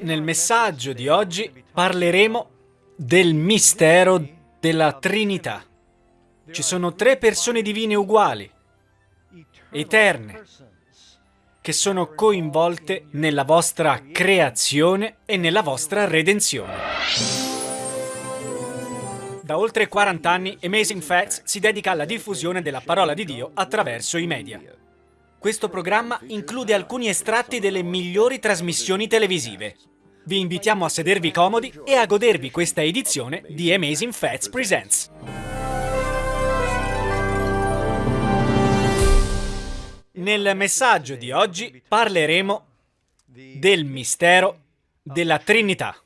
Nel messaggio di oggi parleremo del mistero della Trinità. Ci sono tre persone divine uguali, eterne, che sono coinvolte nella vostra creazione e nella vostra redenzione. Da oltre 40 anni Amazing Facts si dedica alla diffusione della parola di Dio attraverso i media. Questo programma include alcuni estratti delle migliori trasmissioni televisive. Vi invitiamo a sedervi comodi e a godervi questa edizione di Amazing Facts Presents. Nel messaggio di oggi parleremo del mistero della Trinità.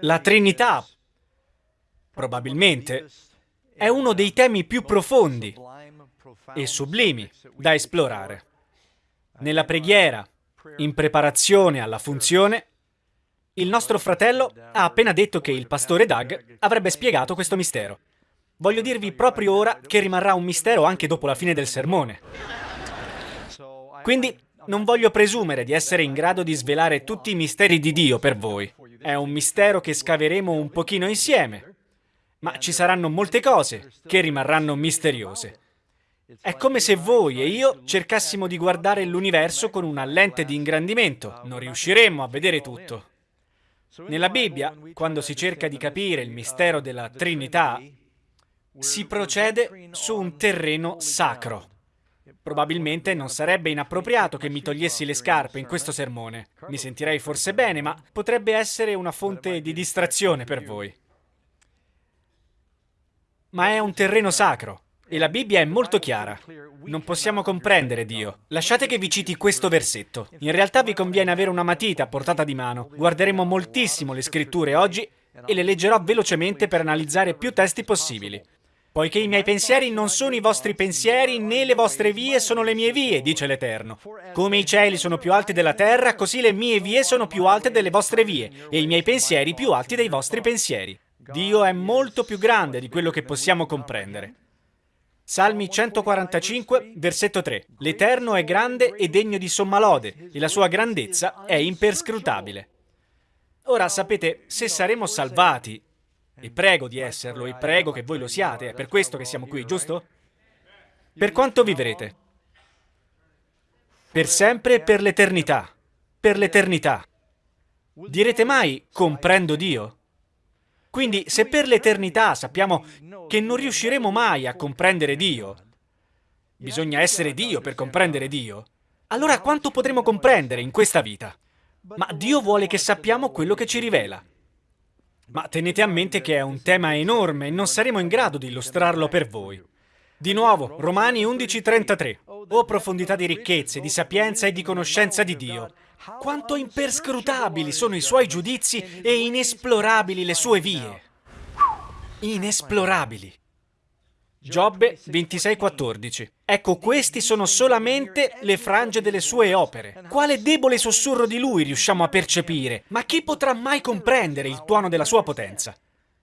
La Trinità, probabilmente, è uno dei temi più profondi e sublimi da esplorare. Nella preghiera, in preparazione alla funzione, il nostro fratello ha appena detto che il pastore Doug avrebbe spiegato questo mistero. Voglio dirvi proprio ora che rimarrà un mistero anche dopo la fine del sermone. Quindi non voglio presumere di essere in grado di svelare tutti i misteri di Dio per voi. È un mistero che scaveremo un pochino insieme, ma ci saranno molte cose che rimarranno misteriose. È come se voi e io cercassimo di guardare l'universo con una lente di ingrandimento. Non riusciremmo a vedere tutto. Nella Bibbia, quando si cerca di capire il mistero della Trinità, si procede su un terreno sacro. Probabilmente non sarebbe inappropriato che mi togliessi le scarpe in questo sermone. Mi sentirei forse bene, ma potrebbe essere una fonte di distrazione per voi. Ma è un terreno sacro. E la Bibbia è molto chiara. Non possiamo comprendere Dio. Lasciate che vi citi questo versetto. In realtà vi conviene avere una matita a portata di mano. Guarderemo moltissimo le scritture oggi e le leggerò velocemente per analizzare più testi possibili. Poiché i miei pensieri non sono i vostri pensieri, né le vostre vie sono le mie vie, dice l'Eterno. Come i cieli sono più alti della terra, così le mie vie sono più alte delle vostre vie, e i miei pensieri più alti dei vostri pensieri. Dio è molto più grande di quello che possiamo comprendere. Salmi 145, versetto 3. L'Eterno è grande e degno di somma lode, e la sua grandezza è imperscrutabile. Ora, sapete, se saremo salvati, e prego di esserlo, e prego che voi lo siate, è per questo che siamo qui, giusto? Per quanto vivrete? Per sempre e per l'eternità. Per l'eternità. Direte mai, comprendo Dio? Quindi se per l'eternità sappiamo che non riusciremo mai a comprendere Dio, bisogna essere Dio per comprendere Dio, allora quanto potremo comprendere in questa vita? Ma Dio vuole che sappiamo quello che ci rivela. Ma tenete a mente che è un tema enorme e non saremo in grado di illustrarlo per voi. Di nuovo, Romani 11:33. O profondità di ricchezze, di sapienza e di conoscenza di Dio, quanto imperscrutabili sono i suoi giudizi e inesplorabili le sue vie. Inesplorabili. Giobbe 26,14 Ecco, questi sono solamente le frange delle sue opere. Quale debole sussurro di lui riusciamo a percepire? Ma chi potrà mai comprendere il tuono della sua potenza?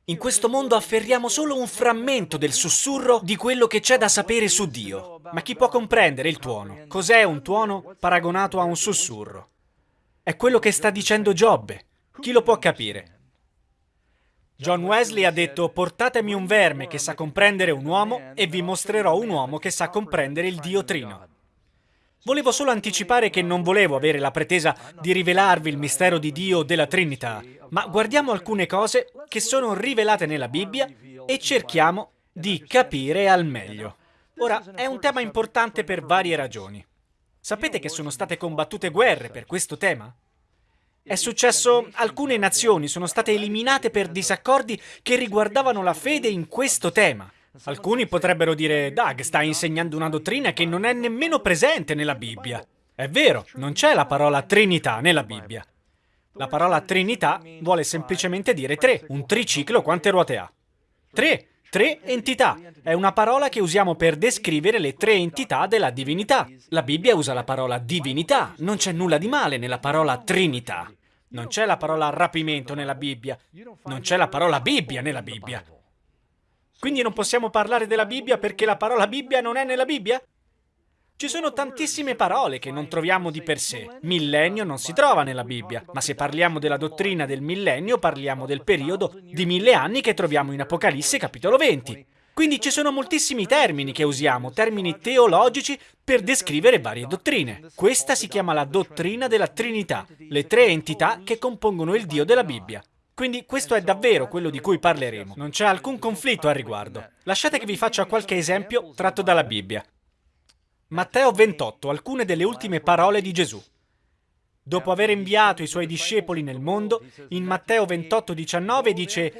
In questo mondo afferriamo solo un frammento del sussurro di quello che c'è da sapere su Dio. Ma chi può comprendere il tuono? Cos'è un tuono paragonato a un sussurro? È quello che sta dicendo Giobbe. Chi lo può capire? John Wesley ha detto portatemi un verme che sa comprendere un uomo e vi mostrerò un uomo che sa comprendere il Dio Trino. Volevo solo anticipare che non volevo avere la pretesa di rivelarvi il mistero di Dio o della Trinità, ma guardiamo alcune cose che sono rivelate nella Bibbia e cerchiamo di capire al meglio. Ora, è un tema importante per varie ragioni. Sapete che sono state combattute guerre per questo tema? È successo, alcune nazioni sono state eliminate per disaccordi che riguardavano la fede in questo tema. Alcuni potrebbero dire, Doug sta insegnando una dottrina che non è nemmeno presente nella Bibbia. È vero, non c'è la parola Trinità nella Bibbia. La parola Trinità vuole semplicemente dire tre, un triciclo quante ruote ha? Tre, Tre entità. È una parola che usiamo per descrivere le tre entità della divinità. La Bibbia usa la parola divinità. Non c'è nulla di male nella parola trinità. Non c'è la parola rapimento nella Bibbia. Non c'è la parola Bibbia nella Bibbia. Quindi non possiamo parlare della Bibbia perché la parola Bibbia non è nella Bibbia? Ci sono tantissime parole che non troviamo di per sé. Millennio non si trova nella Bibbia, ma se parliamo della dottrina del millennio parliamo del periodo di mille anni che troviamo in Apocalisse capitolo 20. Quindi ci sono moltissimi termini che usiamo, termini teologici per descrivere varie dottrine. Questa si chiama la dottrina della Trinità, le tre entità che compongono il Dio della Bibbia. Quindi questo è davvero quello di cui parleremo. Non c'è alcun conflitto al riguardo. Lasciate che vi faccia qualche esempio tratto dalla Bibbia. Matteo 28, alcune delle ultime parole di Gesù. Dopo aver inviato i suoi discepoli nel mondo, in Matteo 28, 19 dice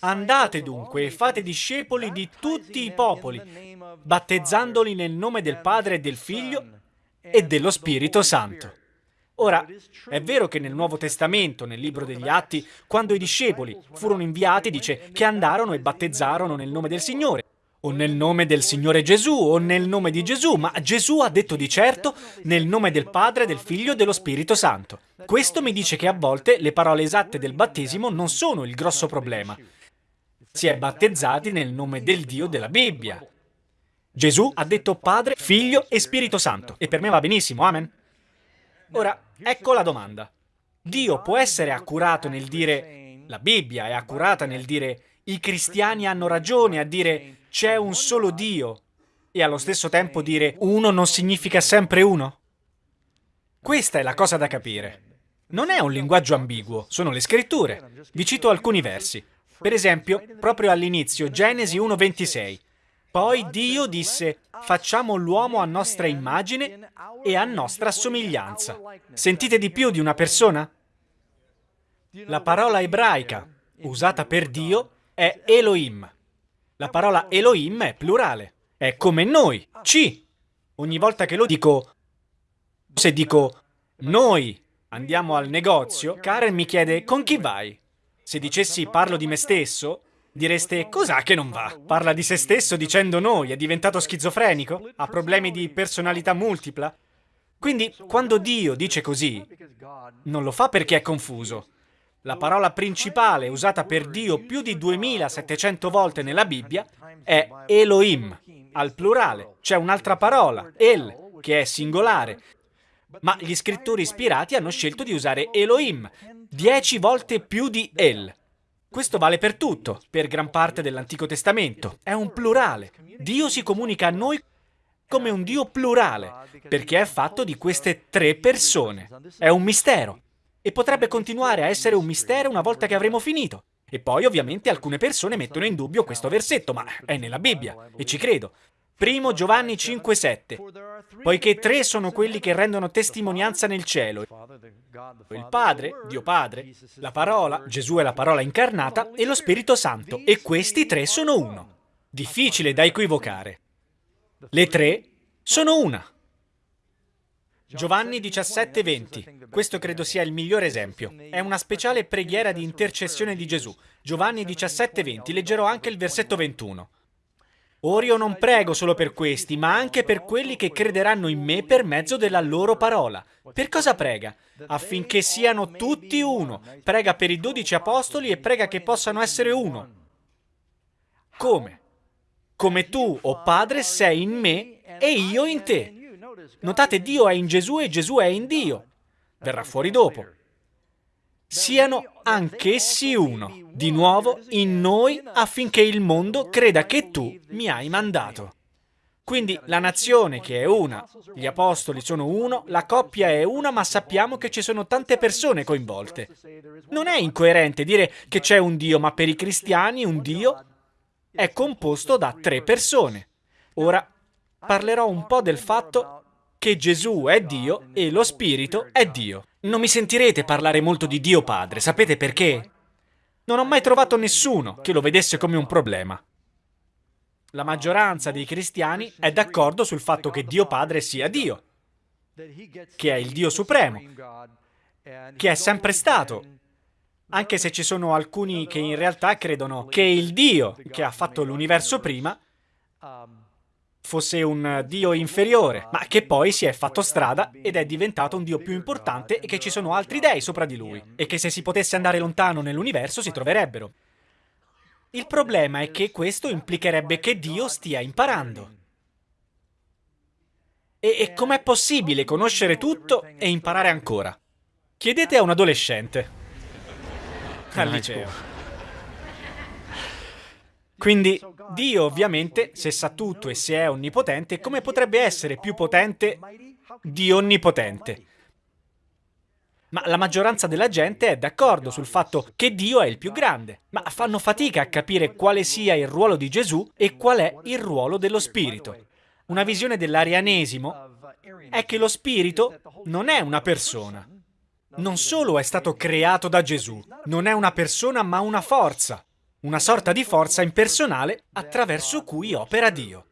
Andate dunque e fate discepoli di tutti i popoli, battezzandoli nel nome del Padre e del Figlio e dello Spirito Santo. Ora, è vero che nel Nuovo Testamento, nel libro degli Atti, quando i discepoli furono inviati, dice che andarono e battezzarono nel nome del Signore, o nel nome del Signore Gesù, o nel nome di Gesù, ma Gesù ha detto di certo nel nome del Padre, del Figlio e dello Spirito Santo. Questo mi dice che a volte le parole esatte del battesimo non sono il grosso problema. Si è battezzati nel nome del Dio della Bibbia. Gesù ha detto Padre, Figlio e Spirito Santo, e per me va benissimo, amen. Ora, ecco la domanda. Dio può essere accurato nel dire, la Bibbia è accurata nel dire, i cristiani hanno ragione a dire c'è un solo Dio e allo stesso tempo dire uno non significa sempre uno? Questa è la cosa da capire. Non è un linguaggio ambiguo, sono le scritture. Vi cito alcuni versi. Per esempio, proprio all'inizio, Genesi 1.26. Poi Dio disse, facciamo l'uomo a nostra immagine e a nostra somiglianza. Sentite di più di una persona? La parola ebraica usata per Dio è Elohim. La parola Elohim è plurale. È come noi, ci. Ogni volta che lo dico, se dico noi andiamo al negozio, Karen mi chiede con chi vai? Se dicessi parlo di me stesso, direste cos'ha che non va? Parla di se stesso dicendo noi, è diventato schizofrenico? Ha problemi di personalità multipla? Quindi, quando Dio dice così, non lo fa perché è confuso, la parola principale usata per Dio più di 2700 volte nella Bibbia è Elohim, al plurale. C'è un'altra parola, El, che è singolare. Ma gli scrittori ispirati hanno scelto di usare Elohim, 10 volte più di El. Questo vale per tutto, per gran parte dell'Antico Testamento. È un plurale. Dio si comunica a noi come un Dio plurale, perché è fatto di queste tre persone. È un mistero e potrebbe continuare a essere un mistero una volta che avremo finito. E poi ovviamente alcune persone mettono in dubbio questo versetto, ma è nella Bibbia, e ci credo. Primo Giovanni 5,7 Poiché tre sono quelli che rendono testimonianza nel cielo. Il Padre, Dio Padre, la parola, Gesù è la parola incarnata, e lo Spirito Santo, e questi tre sono uno. Difficile da equivocare. Le tre sono una. Giovanni 17:20. Questo credo sia il migliore esempio. È una speciale preghiera di intercessione di Gesù. Giovanni 17:20. Leggerò anche il versetto 21. Ora io non prego solo per questi, ma anche per quelli che crederanno in me per mezzo della loro parola. Per cosa prega? Affinché siano tutti uno. Prega per i dodici apostoli e prega che possano essere uno. Come? Come tu, o oh Padre, sei in me e io in te. Notate, Dio è in Gesù e Gesù è in Dio. Verrà fuori dopo. Siano anch'essi uno, di nuovo in noi affinché il mondo creda che tu mi hai mandato. Quindi la nazione che è una, gli apostoli sono uno, la coppia è una, ma sappiamo che ci sono tante persone coinvolte. Non è incoerente dire che c'è un Dio, ma per i cristiani un Dio è composto da tre persone. Ora parlerò un po' del fatto che Gesù è Dio e lo Spirito è Dio. Non mi sentirete parlare molto di Dio Padre, sapete perché? Non ho mai trovato nessuno che lo vedesse come un problema. La maggioranza dei cristiani è d'accordo sul fatto che Dio Padre sia Dio, che è il Dio supremo, che è sempre stato, anche se ci sono alcuni che in realtà credono che il Dio che ha fatto l'universo prima fosse un dio inferiore, ma che poi si è fatto strada ed è diventato un dio più importante e che ci sono altri dei sopra di lui, e che se si potesse andare lontano nell'universo si troverebbero. Il problema è che questo implicherebbe che Dio stia imparando. E, e com'è possibile conoscere tutto e imparare ancora? Chiedete a un adolescente. Al liceo. Quindi Dio ovviamente, se sa tutto e se è onnipotente, come potrebbe essere più potente di onnipotente? Ma la maggioranza della gente è d'accordo sul fatto che Dio è il più grande, ma fanno fatica a capire quale sia il ruolo di Gesù e qual è il ruolo dello Spirito. Una visione dell'arianesimo è che lo Spirito non è una persona. Non solo è stato creato da Gesù, non è una persona ma una forza una sorta di forza impersonale attraverso cui opera Dio.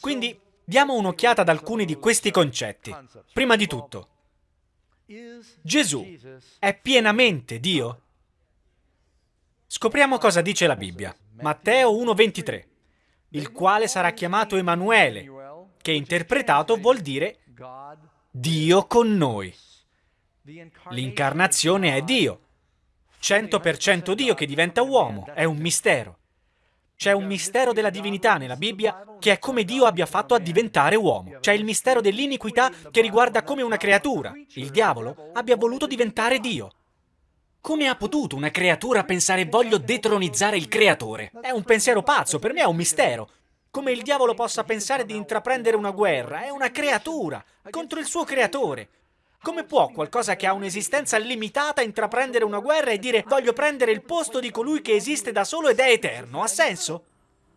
Quindi diamo un'occhiata ad alcuni di questi concetti. Prima di tutto, Gesù è pienamente Dio? Scopriamo cosa dice la Bibbia. Matteo 1,23, il quale sarà chiamato Emanuele, che interpretato vuol dire Dio con noi. L'incarnazione è Dio, 100% Dio che diventa uomo, è un mistero. C'è un mistero della divinità nella Bibbia che è come Dio abbia fatto a diventare uomo. C'è il mistero dell'iniquità che riguarda come una creatura, il diavolo, abbia voluto diventare Dio. Come ha potuto una creatura pensare voglio detronizzare il creatore? È un pensiero pazzo, per me è un mistero. Come il diavolo possa pensare di intraprendere una guerra, è una creatura contro il suo creatore. Come può qualcosa che ha un'esistenza limitata intraprendere una guerra e dire voglio prendere il posto di colui che esiste da solo ed è eterno? Ha senso?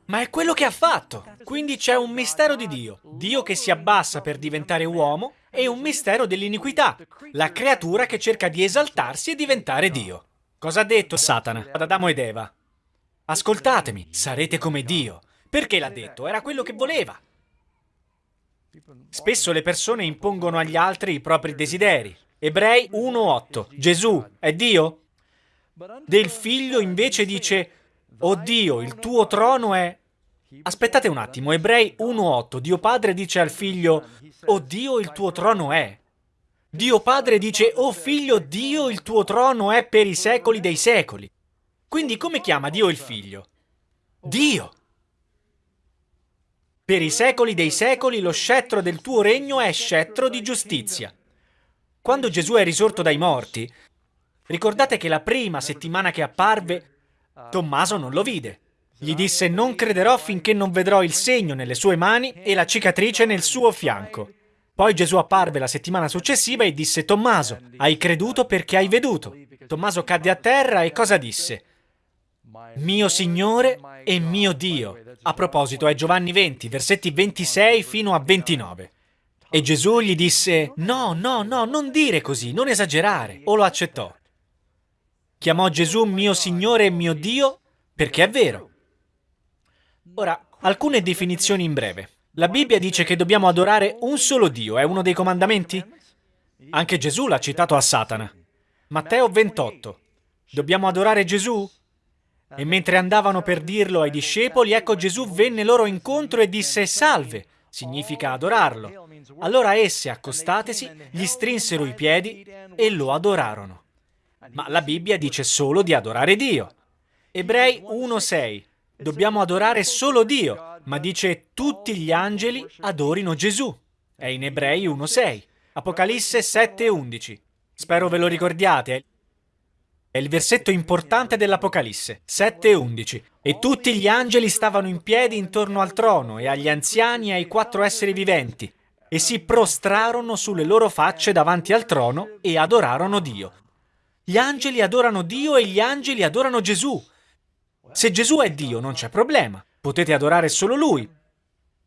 Ma è quello che ha fatto. Quindi c'è un mistero di Dio. Dio che si abbassa per diventare uomo e un mistero dell'iniquità. La creatura che cerca di esaltarsi e diventare Dio. Cosa ha detto Satana ad Adamo ed Eva? Ascoltatemi, sarete come Dio. Perché l'ha detto? Era quello che voleva. Spesso le persone impongono agli altri i propri desideri. Ebrei 1.8. Gesù è Dio? Del figlio invece dice, oh Dio, il tuo trono è... Aspettate un attimo, Ebrei 1.8. Dio Padre dice al figlio, oh Dio, il tuo trono è... Dio Padre dice, oh figlio, Dio, il tuo trono è per i secoli dei secoli. Quindi come chiama Dio il figlio? Dio! Per i secoli dei secoli lo scettro del tuo regno è scettro di giustizia. Quando Gesù è risorto dai morti, ricordate che la prima settimana che apparve, Tommaso non lo vide. Gli disse non crederò finché non vedrò il segno nelle sue mani e la cicatrice nel suo fianco. Poi Gesù apparve la settimana successiva e disse Tommaso, hai creduto perché hai veduto. Tommaso cadde a terra e cosa disse? Mio Signore e mio Dio. A proposito, è Giovanni 20, versetti 26 fino a 29. E Gesù gli disse, no, no, no, non dire così, non esagerare, o lo accettò. Chiamò Gesù mio Signore e mio Dio perché è vero. Ora, alcune definizioni in breve. La Bibbia dice che dobbiamo adorare un solo Dio, è uno dei comandamenti? Anche Gesù l'ha citato a Satana. Matteo 28. Dobbiamo adorare Gesù? E mentre andavano per dirlo ai discepoli, ecco Gesù venne loro incontro e disse salve, significa adorarlo. Allora essi, accostatesi, gli strinsero i piedi e lo adorarono. Ma la Bibbia dice solo di adorare Dio. Ebrei 1.6. Dobbiamo adorare solo Dio, ma dice tutti gli angeli adorino Gesù. È in Ebrei 1.6. Apocalisse 7.11. Spero ve lo ricordiate. È il versetto importante dell'Apocalisse, 7.11. E tutti gli angeli stavano in piedi intorno al trono e agli anziani e ai quattro esseri viventi, e si prostrarono sulle loro facce davanti al trono e adorarono Dio. Gli angeli adorano Dio e gli angeli adorano Gesù. Se Gesù è Dio non c'è problema, potete adorare solo Lui.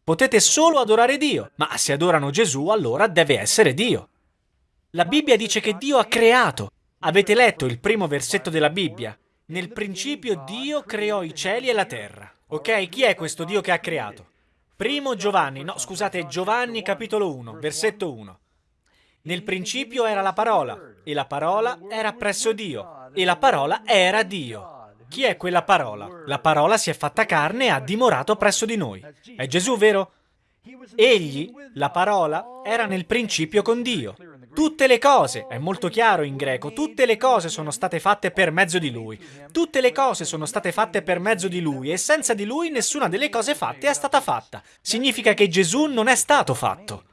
Potete solo adorare Dio, ma se adorano Gesù allora deve essere Dio. La Bibbia dice che Dio ha creato Avete letto il primo versetto della Bibbia? Nel principio Dio creò i cieli e la terra. Ok? Chi è questo Dio che ha creato? Primo Giovanni, no scusate, Giovanni capitolo 1, versetto 1. Nel principio era la parola, e la parola era presso Dio, e la parola era Dio. Chi è quella parola? La parola si è fatta carne e ha dimorato presso di noi. È Gesù, vero? Egli, la parola, era nel principio con Dio. Tutte le cose, è molto chiaro in greco, tutte le cose sono state fatte per mezzo di Lui. Tutte le cose sono state fatte per mezzo di Lui e senza di Lui nessuna delle cose fatte è stata fatta. Significa che Gesù non è stato fatto.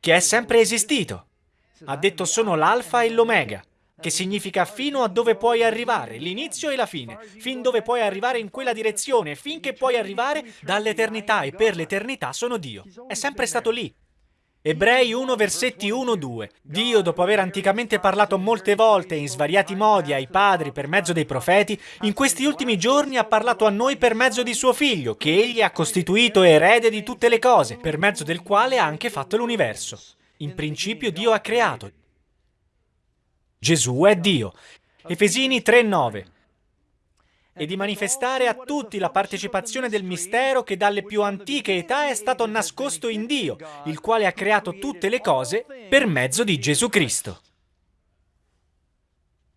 che è sempre esistito. Ha detto sono l'alfa e l'omega, che significa fino a dove puoi arrivare, l'inizio e la fine, fin dove puoi arrivare in quella direzione, finché puoi arrivare dall'eternità e per l'eternità sono Dio. È sempre stato lì. Ebrei 1 versetti 1-2 Dio, dopo aver anticamente parlato molte volte in svariati modi ai padri per mezzo dei profeti, in questi ultimi giorni ha parlato a noi per mezzo di suo Figlio, che egli ha costituito erede di tutte le cose, per mezzo del quale ha anche fatto l'universo. In principio Dio ha creato. Gesù è Dio. Efesini 3:9 e di manifestare a tutti la partecipazione del mistero che dalle più antiche età è stato nascosto in Dio, il quale ha creato tutte le cose per mezzo di Gesù Cristo.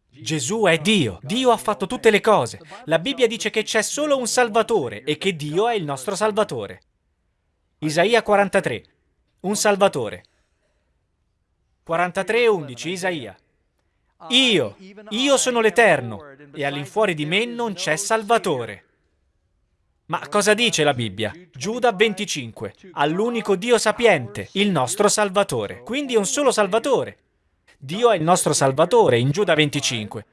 Gesù è Dio, Dio ha fatto tutte le cose. La Bibbia dice che c'è solo un Salvatore e che Dio è il nostro Salvatore. Isaia 43, un Salvatore. 43.11 Isaia. Io, io sono l'Eterno, e all'infuori di me non c'è Salvatore. Ma cosa dice la Bibbia? Giuda 25, all'unico Dio sapiente, il nostro Salvatore. Quindi un solo Salvatore. Dio è il nostro Salvatore in Giuda 25.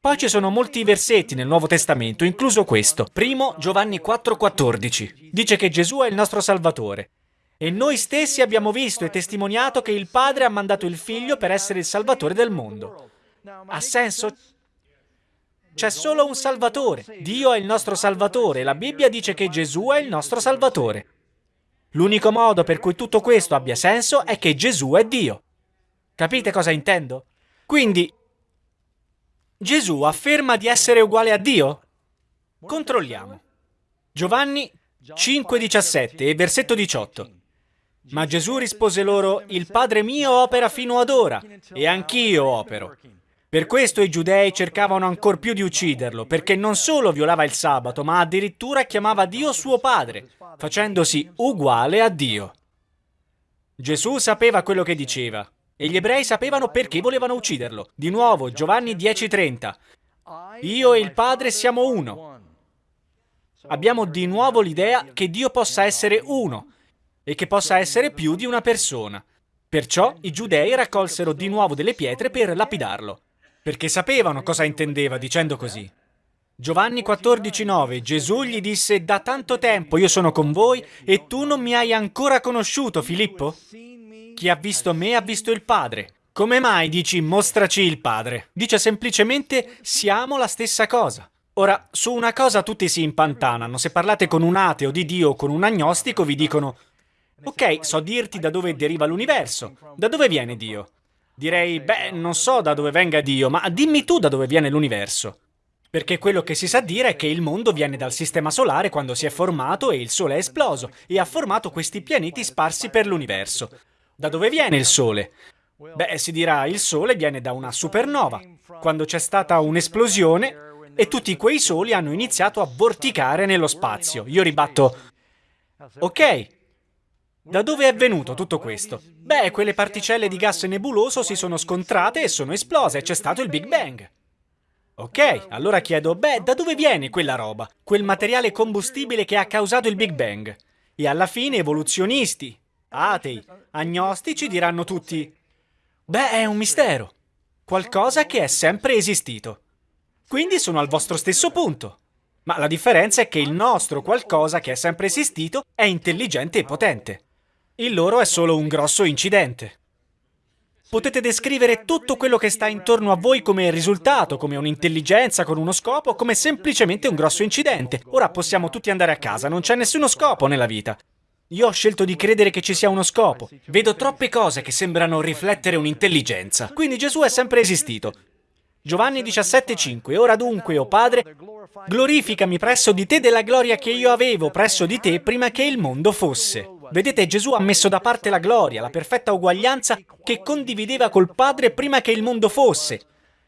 Poi ci sono molti versetti nel Nuovo Testamento, incluso questo. Primo, Giovanni 4,14. Dice che Gesù è il nostro Salvatore. E noi stessi abbiamo visto e testimoniato che il Padre ha mandato il Figlio per essere il Salvatore del mondo. Ha senso? C'è solo un Salvatore. Dio è il nostro Salvatore. La Bibbia dice che Gesù è il nostro Salvatore. L'unico modo per cui tutto questo abbia senso è che Gesù è Dio. Capite cosa intendo? Quindi, Gesù afferma di essere uguale a Dio? Controlliamo. Giovanni 5,17 e versetto 18. Ma Gesù rispose loro, il Padre mio opera fino ad ora, e anch'io opero. Per questo i giudei cercavano ancor più di ucciderlo, perché non solo violava il sabato, ma addirittura chiamava Dio suo Padre, facendosi uguale a Dio. Gesù sapeva quello che diceva, e gli ebrei sapevano perché volevano ucciderlo. Di nuovo, Giovanni 10:30. Io e il Padre siamo uno. Abbiamo di nuovo l'idea che Dio possa essere uno, e che possa essere più di una persona. Perciò i giudei raccolsero di nuovo delle pietre per lapidarlo, perché sapevano cosa intendeva dicendo così. Giovanni 14,9 Gesù gli disse, da tanto tempo io sono con voi e tu non mi hai ancora conosciuto, Filippo? Chi ha visto me ha visto il Padre. Come mai dici mostraci il Padre? Dice semplicemente siamo la stessa cosa. Ora, su una cosa tutti si impantanano. Se parlate con un ateo di Dio o con un agnostico vi dicono Ok, so dirti da dove deriva l'universo. Da dove viene Dio? Direi, beh, non so da dove venga Dio, ma dimmi tu da dove viene l'universo. Perché quello che si sa dire è che il mondo viene dal sistema solare quando si è formato e il Sole è esploso e ha formato questi pianeti sparsi per l'universo. Da dove viene il Sole? Beh, si dirà il Sole viene da una supernova, quando c'è stata un'esplosione e tutti quei soli hanno iniziato a vorticare nello spazio. Io ribatto, ok, da dove è venuto tutto questo? Beh, quelle particelle di gas nebuloso si sono scontrate e sono esplose e c'è stato il Big Bang. Ok, allora chiedo, beh, da dove viene quella roba? Quel materiale combustibile che ha causato il Big Bang? E alla fine evoluzionisti, atei, agnostici diranno tutti, beh, è un mistero. Qualcosa che è sempre esistito. Quindi sono al vostro stesso punto. Ma la differenza è che il nostro qualcosa che è sempre esistito è intelligente e potente. Il loro è solo un grosso incidente. Potete descrivere tutto quello che sta intorno a voi come risultato, come un'intelligenza con uno scopo, come semplicemente un grosso incidente. Ora possiamo tutti andare a casa, non c'è nessuno scopo nella vita. Io ho scelto di credere che ci sia uno scopo. Vedo troppe cose che sembrano riflettere un'intelligenza. Quindi Gesù è sempre esistito. Giovanni 17,5 Ora dunque, o oh Padre, glorificami presso di te della gloria che io avevo presso di te prima che il mondo fosse. Vedete, Gesù ha messo da parte la gloria, la perfetta uguaglianza che condivideva col Padre prima che il mondo fosse.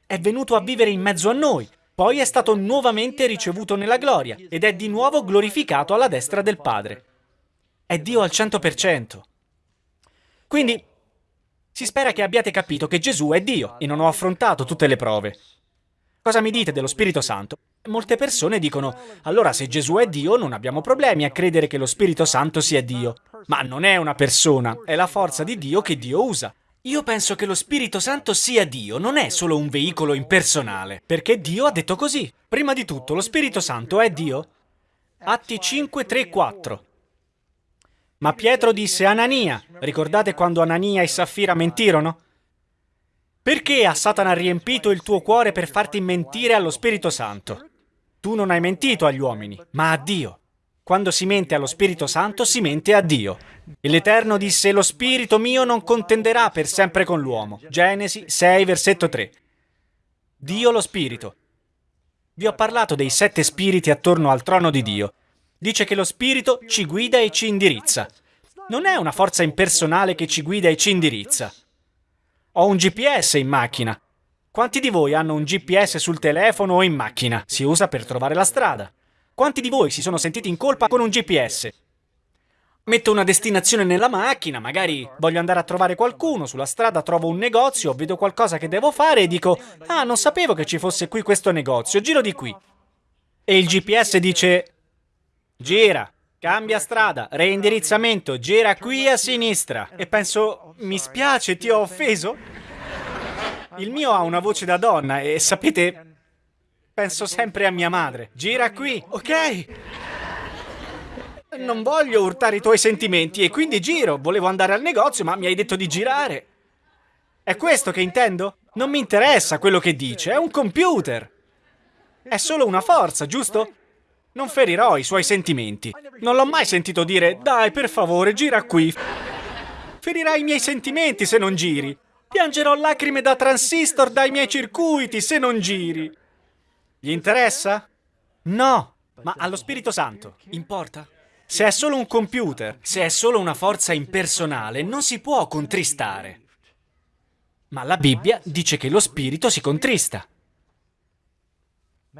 È venuto a vivere in mezzo a noi, poi è stato nuovamente ricevuto nella gloria ed è di nuovo glorificato alla destra del Padre. È Dio al 100%. Quindi, si spera che abbiate capito che Gesù è Dio e non ho affrontato tutte le prove. Cosa mi dite dello Spirito Santo? Molte persone dicono, allora se Gesù è Dio non abbiamo problemi a credere che lo Spirito Santo sia Dio. Ma non è una persona, è la forza di Dio che Dio usa. Io penso che lo Spirito Santo sia Dio, non è solo un veicolo impersonale, perché Dio ha detto così. Prima di tutto, lo Spirito Santo è Dio? Atti 5, 3, 4. Ma Pietro disse Anania, ricordate quando Anania e Saffira mentirono? Perché a Satana riempito il tuo cuore per farti mentire allo Spirito Santo? Tu non hai mentito agli uomini, ma a Dio. Quando si mente allo Spirito Santo, si mente a Dio. E l'Eterno disse, lo Spirito mio non contenderà per sempre con l'uomo. Genesi 6, versetto 3. Dio lo Spirito. Vi ho parlato dei sette spiriti attorno al trono di Dio. Dice che lo Spirito ci guida e ci indirizza. Non è una forza impersonale che ci guida e ci indirizza. Ho un GPS in macchina. Quanti di voi hanno un GPS sul telefono o in macchina? Si usa per trovare la strada. Quanti di voi si sono sentiti in colpa con un GPS? Metto una destinazione nella macchina, magari voglio andare a trovare qualcuno, sulla strada trovo un negozio, vedo qualcosa che devo fare e dico «Ah, non sapevo che ci fosse qui questo negozio, giro di qui». E il GPS dice «Gira, cambia strada, reindirizzamento, gira qui a sinistra». E penso «Mi spiace, ti ho offeso?» Il mio ha una voce da donna e sapete, penso sempre a mia madre. Gira qui, ok? Non voglio urtare i tuoi sentimenti e quindi giro. Volevo andare al negozio, ma mi hai detto di girare. È questo che intendo? Non mi interessa quello che dice, è un computer. È solo una forza, giusto? Non ferirò i suoi sentimenti. Non l'ho mai sentito dire, dai, per favore, gira qui. Ferirai i miei sentimenti se non giri. Piangerò lacrime da transistor dai miei circuiti se non giri. Gli interessa? No, ma allo Spirito Santo importa? Se è solo un computer, se è solo una forza impersonale, non si può contristare. Ma la Bibbia dice che lo Spirito si contrista.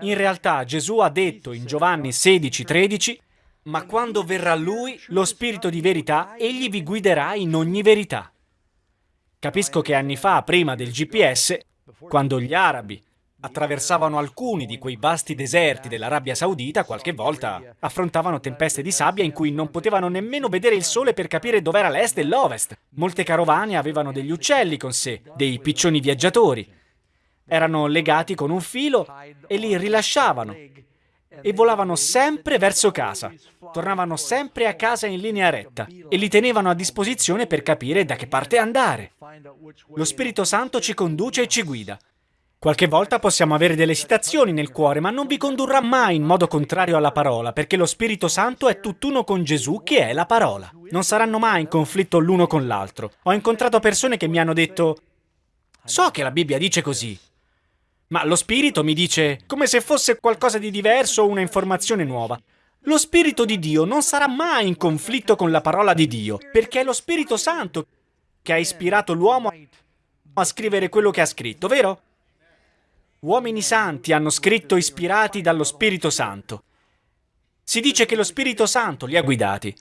In realtà Gesù ha detto in Giovanni 16,13 ma quando verrà Lui, lo Spirito di verità, Egli vi guiderà in ogni verità. Capisco che anni fa, prima del GPS, quando gli arabi attraversavano alcuni di quei vasti deserti dell'Arabia Saudita, qualche volta affrontavano tempeste di sabbia in cui non potevano nemmeno vedere il sole per capire dov'era l'est e l'ovest. Molte carovane avevano degli uccelli con sé, dei piccioni viaggiatori. Erano legati con un filo e li rilasciavano e volavano sempre verso casa. Tornavano sempre a casa in linea retta e li tenevano a disposizione per capire da che parte andare. Lo Spirito Santo ci conduce e ci guida. Qualche volta possiamo avere delle esitazioni nel cuore, ma non vi condurrà mai in modo contrario alla parola, perché lo Spirito Santo è tutt'uno con Gesù, che è la parola. Non saranno mai in conflitto l'uno con l'altro. Ho incontrato persone che mi hanno detto «So che la Bibbia dice così», ma lo spirito mi dice come se fosse qualcosa di diverso o una informazione nuova. Lo Spirito di Dio non sarà mai in conflitto con la parola di Dio, perché è lo Spirito Santo che ha ispirato l'uomo a scrivere quello che ha scritto, vero? Uomini santi hanno scritto ispirati dallo Spirito Santo. Si dice che lo Spirito Santo li ha guidati.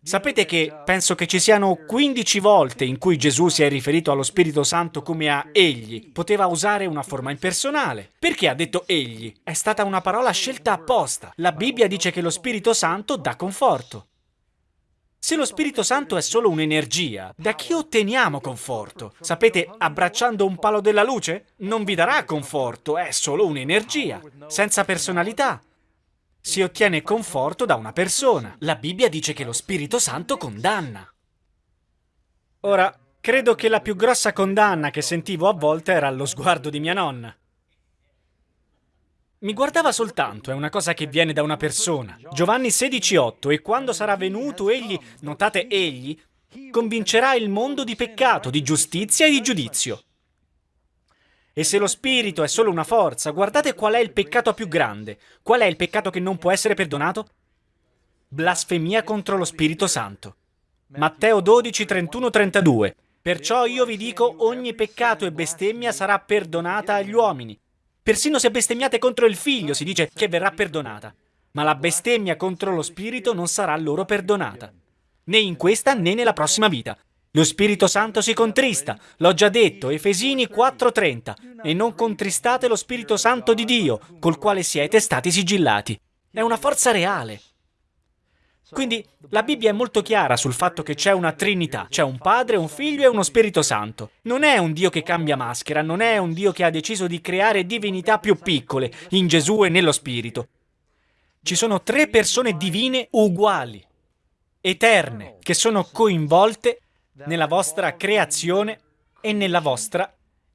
Sapete che penso che ci siano 15 volte in cui Gesù si è riferito allo Spirito Santo come a egli. Poteva usare una forma impersonale. Perché ha detto egli? È stata una parola scelta apposta. La Bibbia dice che lo Spirito Santo dà conforto. Se lo Spirito Santo è solo un'energia, da chi otteniamo conforto? Sapete, abbracciando un palo della luce? Non vi darà conforto, è solo un'energia, senza personalità, si ottiene conforto da una persona. La Bibbia dice che lo Spirito Santo condanna. Ora, credo che la più grossa condanna che sentivo a volte era lo sguardo di mia nonna. Mi guardava soltanto, è una cosa che viene da una persona. Giovanni 16,8 E quando sarà venuto egli, notate egli, convincerà il mondo di peccato, di giustizia e di giudizio. E se lo spirito è solo una forza, guardate qual è il peccato più grande. Qual è il peccato che non può essere perdonato? Blasfemia contro lo Spirito Santo. Matteo 12, 31, 32. Perciò io vi dico, ogni peccato e bestemmia sarà perdonata agli uomini. Persino se bestemmiate contro il figlio si dice che verrà perdonata. Ma la bestemmia contro lo Spirito non sarà loro perdonata. Né in questa né nella prossima vita. Lo Spirito Santo si contrista, l'ho già detto, Efesini 4:30, e non contristate lo Spirito Santo di Dio, col quale siete stati sigillati. È una forza reale. Quindi la Bibbia è molto chiara sul fatto che c'è una Trinità, c'è un Padre, un Figlio e uno Spirito Santo. Non è un Dio che cambia maschera, non è un Dio che ha deciso di creare divinità più piccole in Gesù e nello Spirito. Ci sono tre persone divine uguali, eterne, che sono coinvolte nella vostra creazione e nella vostra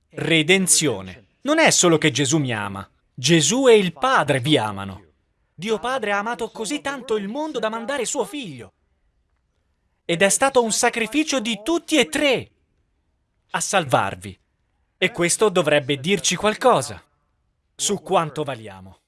redenzione. Non è solo che Gesù mi ama, Gesù e il Padre vi amano. Dio Padre ha amato così tanto il mondo da mandare suo figlio. Ed è stato un sacrificio di tutti e tre a salvarvi. E questo dovrebbe dirci qualcosa su quanto valiamo.